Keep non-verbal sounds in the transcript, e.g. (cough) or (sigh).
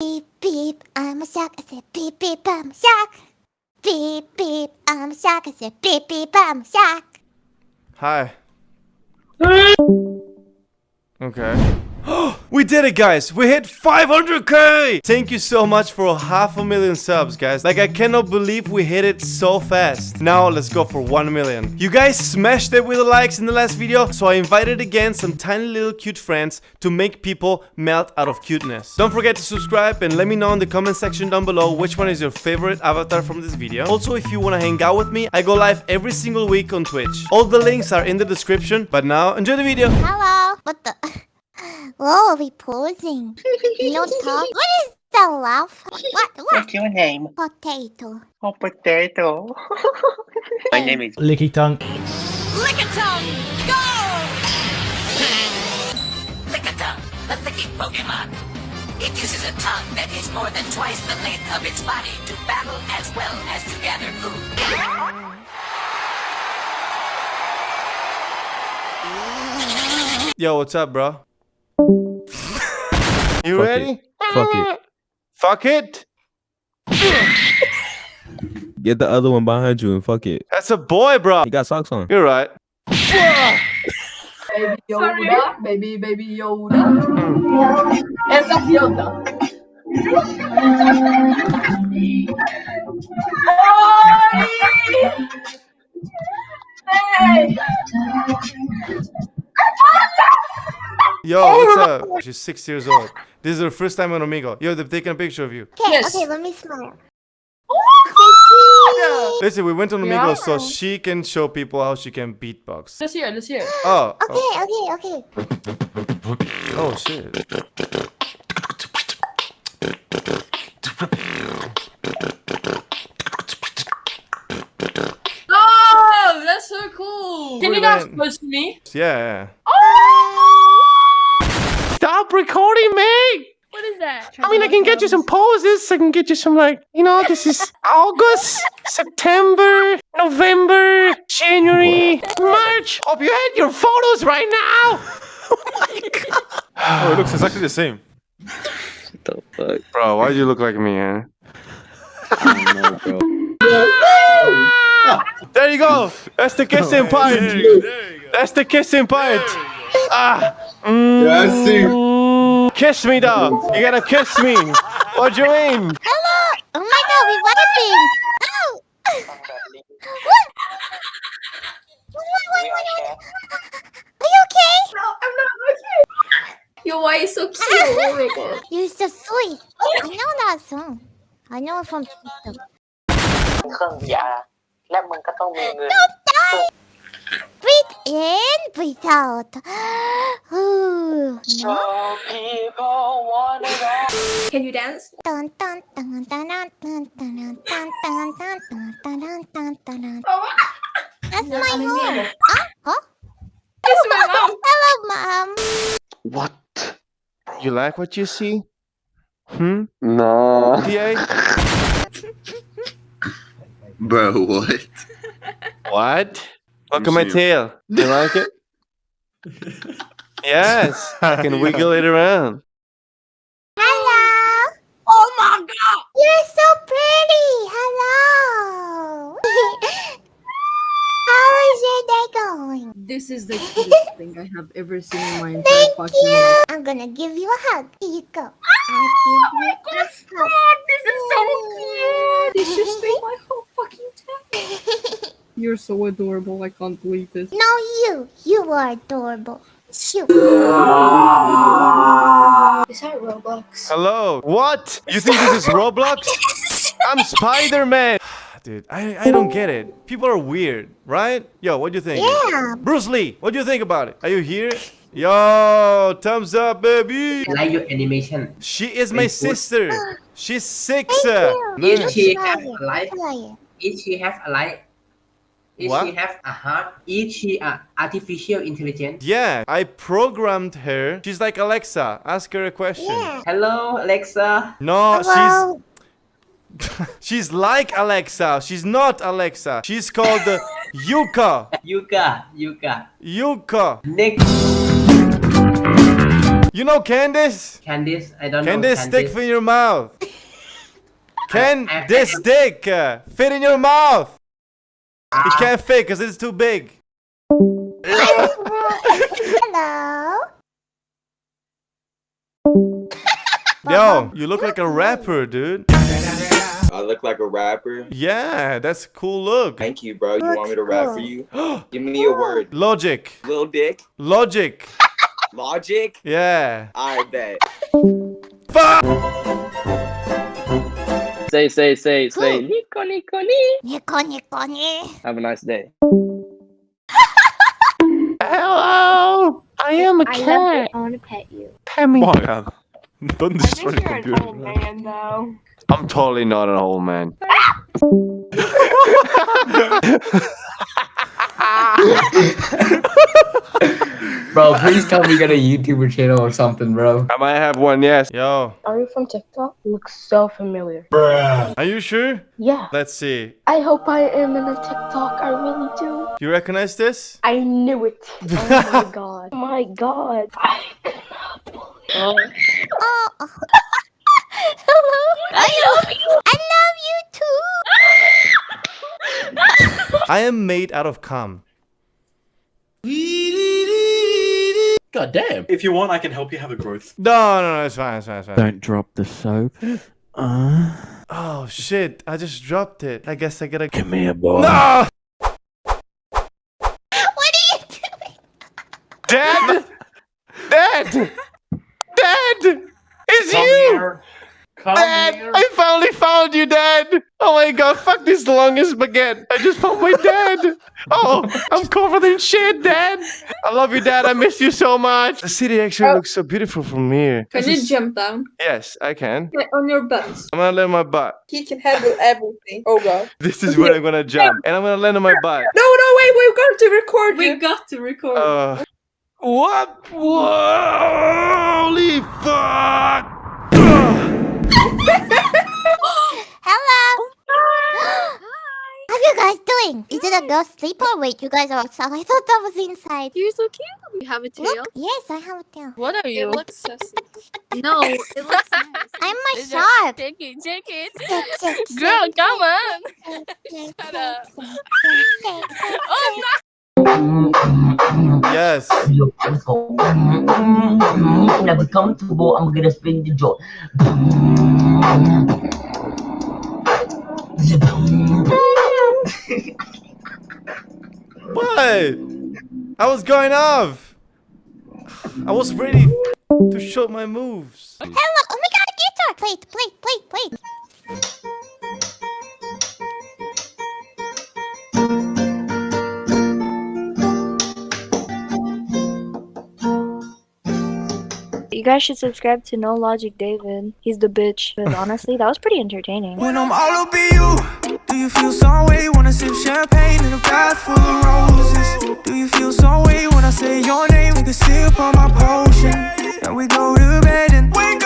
Beep beep, I'm a shark. I said beep beep, I'm a shark. Beep beep, I'm a shark. I said beep beep, I'm a shark. Hi. Okay. (gasps) we did it, guys! We hit 500k! Thank you so much for half a million subs, guys. Like, I cannot believe we hit it so fast. Now, let's go for 1 million. You guys smashed it with the likes in the last video, so I invited again some tiny little cute friends to make people melt out of cuteness. Don't forget to subscribe and let me know in the comment section down below which one is your favorite avatar from this video. Also, if you want to hang out with me, I go live every single week on Twitch. All the links are in the description, but now, enjoy the video! Hello. What the? (laughs) Whoa, are we posing? No talk. What is the laugh? What? What? What's your name? Potato. Oh, potato. (laughs) My name is. Licky tongue. Licky Tongue, go! Lickitung, the licking Pokemon. It uses a tongue that is more than twice the length of its body to battle as well as to gather food. Yo, what's up, bro? You Fuck ready? it. Fuck it. Fuck it? Get the other one behind you and fuck it. That's a boy, bro. He got socks on. You're right. Baby Yoda, baby, baby Yoda. And that's Yoda. Hey! Yo, oh, what's up? She's six years old. This is her first time on Omegle. Yo, they've taken a picture of you. Okay, Yes. okay, let me smile. Oh! Listen, we went on Omegle so she can show people how she can beatbox. Let's hear, let's hear. Oh, oh, Okay, okay, okay. oh shit. Oh, that's so cool. Can Wait you a not push me? Yeah, yeah. Oh, Stop recording me! What is that? I mean, I can get you some poses. I can get you some, like, you know, this is (laughs) August, September, November, January, March. Hope you had your photos right now. (laughs) Oh, (laughs) oh, it looks exactly the same. the fuck? Bro, why do you look like me, eh? I don't know, bro. There you go. That's the kissing part. That's the kissing part. Ah. Mm, Yeah, I see. Kiss me, dog. You gotta kiss me. What do you mean? Hello. Oh my god, we vibing. Ow. what? What, what, what, what, what? Are you okay? No, I'm not okay. Yo, why is so cute? Oh my god. (laughs) You're so sweet. I know that song. I know it from TikTok. เครื่อง VR และมึงก็ต้องมีเงิน Don't die. Breathe in, breathe out. Ooh. No. Can you dance? That's my mom. Huh? Huh? It's my mom. Hello, mom. What? You like what you see? Hmm? No. Bro, what? What? Look at my tail. You like it? Yes. (laughs) I can wiggle it around. Hello. Oh my god. You're so pretty. Hello. (laughs) How is your day going? This is the cutest thing I have ever seen in my entire Thank fucking you. life. I'm gonna give you a hug. Here you go. Ah, I'll give you oh a hug. This is so cute. This just made my whole fucking day. (laughs) You're so adorable. I can't believe this. No, you. You are adorable. You. Is that Roblox? Hello. What? You think this is Roblox? I'm Spider-Man. Dude, I, I don't get it. People are weird, right? Yo, what do you think? Yeah. Bruce Lee, what do you think about it? Are you here? Yo, thumbs up, baby. I like your animation. She is my Thank you. sister. She's six. Thank uh, you. If she try have a life, Try if she have a life, if What? she have a heart, if she a artificial intelligence. Yeah, I programmed her. She's like Alexa. Ask her a question. Yeah. Hello, Alexa. No, Hello. she's (laughs) she's like Alexa. She's not Alexa. She's called uh, Yuka. (laughs) Yuka, Yuka. Yuka. Next. You know Candice? Candice I don't know Candice, stick Candice fit in your mouth. (laughs) Can I- I- this I- stick uh, fit in your mouth? Ah. It can't fit because it's too big. Hello. Yo, you look like a rapper, dude. I look like a rapper. Yeah, that's a cool look. Thank you, bro. You want me to rap for you? (gasps) Give me a word. Logic. Lil Dick. Logic. Logic. Yeah. I bet. Fuck! Say, say, say, say, Nico, Nico, ni. Nico, Nico, ni. Have a nice day. Hello. I am a cat. I want to pet you. Pet me. God. Don't destroy the you're an old man, though. I'm totally not an old man. (laughs) Ah! Bro please tell me you got a YouTuber channel or something bro I might have one, yes. Yo, Are you from TikTok? Looks so familiar. Bruh. are you sure? Yeah. Let's see. I hope I am in a TikTok. I really do. You recognize this? I knew it. (laughs) Oh my god. Oh my god. I cannot believe it. Oh. (laughs) Hello. I love you. I love you too. I am made out of cum. God damn. If you want, I can help you have a growth. No, no, no, it's fine, it's fine, it's fine. Don't drop the soap. Uh, Oh shit, I just dropped it. I guess I gotta. come here, boy. No! What are you doing? Dad! Dad! Dad! It's Come you! here. Come Dad! here. I finally found you, Dad! Oh my god, fuck this longest baguette! I just found my dad! Oh, I'm covered in shit, Dad! I love you, Dad. I miss you so much. The city actually Oh. looks so beautiful from here. Can This you is- jump down? Yes, I can. Get on your butt. I'm gonna land my butt. He can handle everything. Oh god. (laughs) This is where I'm gonna jump. And I'm gonna land on my butt. No, no, wait, we've got to record We've got to record. Uh, what? Holy fuck! Hello. How you guys doing? Is it a? Wait, you guys are outside. (laughs) I thought that was inside. You're so cute. You have a tail. Look, yes, I have a tail. What are you? It looks sassy. no, it looks (laughs) nice. I'm my shark. Take it, take it. Shake, shake, Girl, shake, come on. shake, shake, (laughs) Shut up. Oh, shake. Yes. Never comfortable, I'm gonna spin the joint. What? I was going off. I was ready to show my moves. Hello. Oh my god, a guitar. Play play play play. Guys should subscribe to No Logic David. He's the bitch. But (laughs) honestly, that was pretty entertaining. When I'm all up in you, do you feel some way? Wanna sip champagne in a bath full of roses? Do you feel some way when I say your name? Take a sip on my potion, and we go to bed and wake